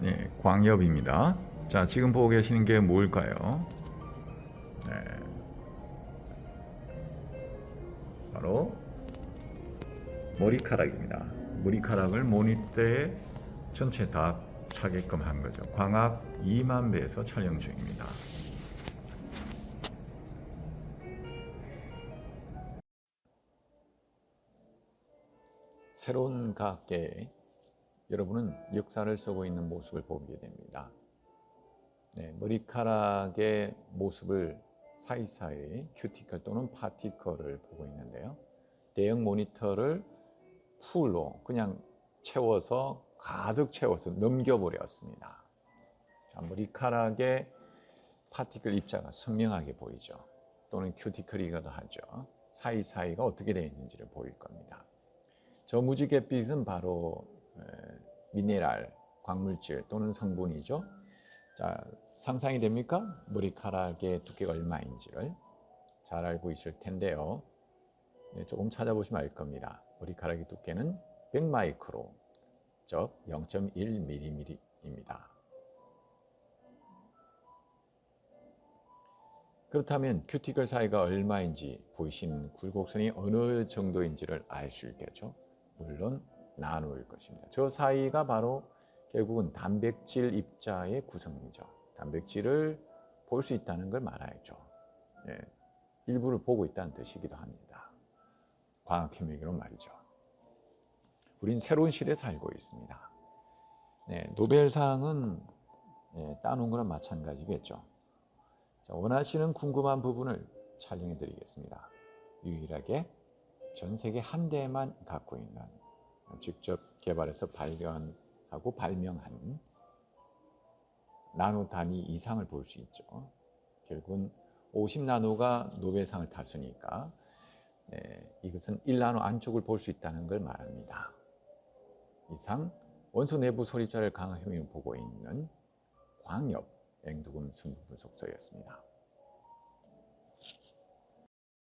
네, 광엽입니다. 자, 지금 보고 계시는 게 뭘까요? 네. 바로 머리카락입니다. 머리카락을 모니터에 전체 다 차게끔 한 거죠. 광학 2만 배에서 촬영 중입니다. 새로운 과학계에 여러분은 역사를 쓰고 있는 모습을 보게 됩니다. 네, 머리카락의 모습을 사이사이 큐티클 또는 particle을 보고 있는데요. 대형 모니터를 full로 그냥 채워서 가득 채워서 넘겨버렸습니다. 자, 머리카락의 particle 입자가 선명하게 보이죠. 또는 큐티클이기도 하죠. 사이사이가 어떻게 되어 있는지를 보일 겁니다. 저 무지갯빛은 바로 미네랄, 광물질 또는 성분이죠. 자, 상상이 됩니까? 머리카락의 두께가 얼마인지를 잘 알고 있을 텐데요. 네, 조금 찾아보시면 알 겁니다. 머리카락의 두께는 100마이크로, 즉 0.1mm입니다. 그렇다면 큐티클 사이가 얼마인지 보이시는 굴곡선이 어느 정도인지를 알 수 있겠죠. 물론 나누일 것입니다. 저 사이가 바로 결국은 단백질 입자의 구성이죠. 단백질을 볼 수 있다는 걸 말하죠. 예, 일부를 보고 있다는 뜻이기도 합니다. 과학협력으로 말이죠. 우린 새로운 시대에 살고 있습니다. 네, 노벨상은 예, 따놓은 거랑 마찬가지겠죠. 자, 원하시는 궁금한 부분을 촬영해 드리겠습니다. 유일하게 전 세계 한 대만 갖고 있는 직접 개발해서 발견하고 발명한 나노 단위 이상을 볼 수 있죠. 결국은 50나노가 노벨상을 탔으니까 네, 이것은 1나노 안쪽을 볼 수 있다는 걸 말합니다. 이상 원소 내부 소립자를 강화 효용을 보고 있는 광엽 앵두금 순부 분석소였습니다.